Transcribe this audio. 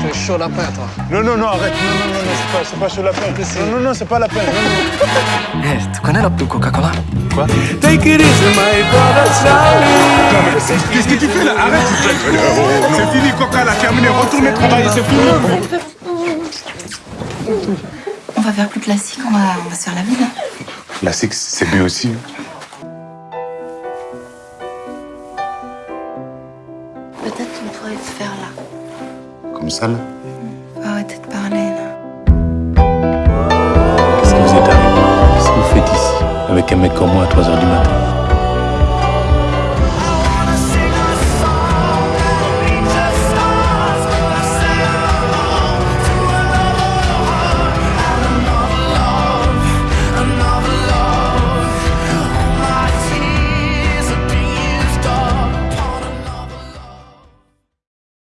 T'es chaud lapin, toi. Non, non, non, arrête. Non, non, non, c'est pas, c'est pas chaud lapin. Non, non, non, c'est pas lapin. Non, non. Eh, tu connais la plus Coca-Cola? Quoi? Take it easy, my brother, Charlie. Qu'est-ce que tu fais là? Arrête, C'est fini, Coca, la terminé. Retournez travailler, c'est fini. On va faire plus classique, on va, on va se faire la ville hein. Classique, c'est bien aussi. Peut-être qu'on pourrait se faire là. Comme ça, là. Faut arrêter de parler là. Qu'est-ce qui vous est arrivé Qu'est-ce que vous faites ici? Avec un mec comme moi à 3h du matin